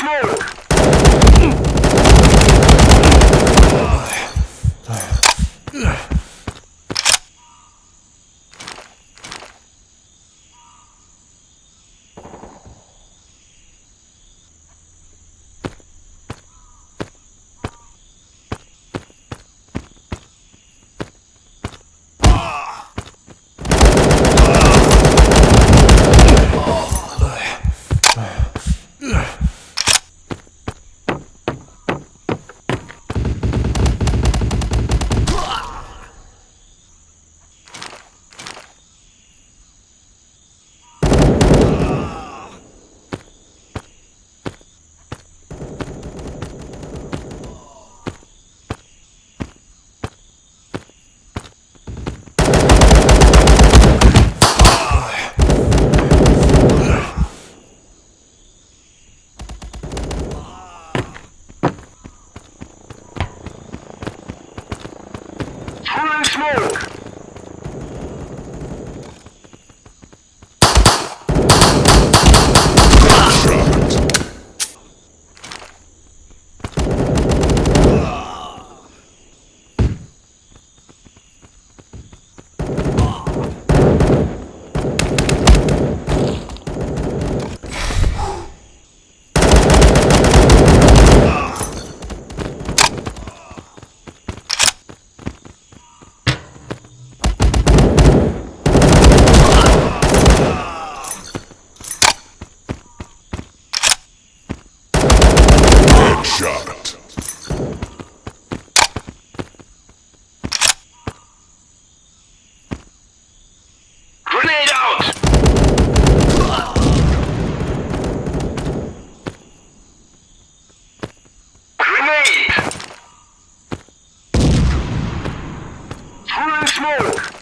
smoke! smoke! smoke!